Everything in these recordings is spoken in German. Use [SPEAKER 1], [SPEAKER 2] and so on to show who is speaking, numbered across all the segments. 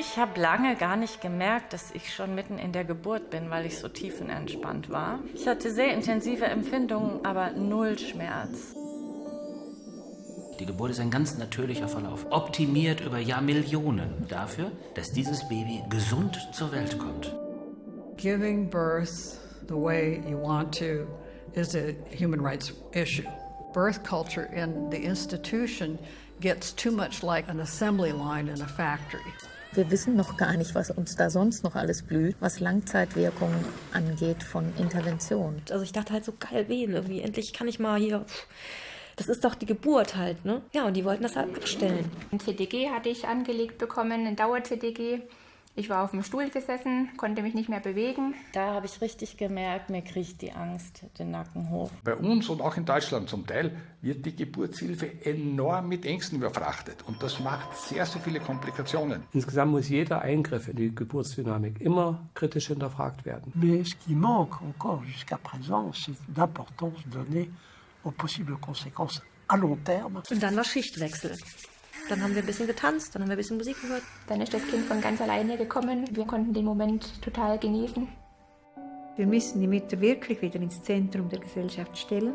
[SPEAKER 1] Ich habe lange gar nicht gemerkt, dass ich schon mitten in der Geburt bin, weil ich so tiefenentspannt war. Ich hatte sehr intensive Empfindungen, aber null Schmerz.
[SPEAKER 2] Die Geburt ist ein ganz natürlicher Verlauf, optimiert über Jahrmillionen dafür, dass dieses Baby gesund zur Welt kommt.
[SPEAKER 3] Giving birth the way you want to is a human rights issue. Birth culture in the institution gets too much like an assembly line in a factory.
[SPEAKER 4] Wir wissen noch gar nicht, was uns da sonst noch alles blüht, was Langzeitwirkungen angeht von Intervention.
[SPEAKER 5] Also ich dachte halt so geil wehen irgendwie. Endlich kann ich mal hier. Das ist doch die Geburt halt, ne? Ja, und die wollten das halt abstellen.
[SPEAKER 6] Ein TDG hatte ich angelegt bekommen, ein Dauer-TDG. Ich war auf dem Stuhl gesessen, konnte mich nicht mehr bewegen.
[SPEAKER 1] Da habe ich richtig gemerkt, mir kriegt die Angst den Nacken hoch.
[SPEAKER 7] Bei uns und auch in Deutschland zum Teil wird die Geburtshilfe enorm mit Ängsten überfrachtet und das macht sehr, sehr viele Komplikationen.
[SPEAKER 8] Insgesamt muss jeder Eingriff in die Geburtsdynamik immer kritisch hinterfragt werden.
[SPEAKER 9] Mais ce qui manque encore jusqu'à présent, c'est d'importance donnée aux possibles conséquences à long terme.
[SPEAKER 5] Und dann war Schichtwechsel. Dann haben wir ein bisschen getanzt, dann haben wir ein bisschen Musik gehört.
[SPEAKER 6] Dann ist das Kind von ganz alleine gekommen. Wir konnten den Moment total genießen.
[SPEAKER 10] Wir müssen die Mütter wirklich wieder ins Zentrum der Gesellschaft stellen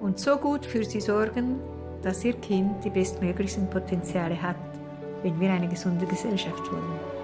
[SPEAKER 10] und so gut für sie sorgen, dass ihr Kind die bestmöglichsten Potenziale hat, wenn wir eine gesunde Gesellschaft wollen.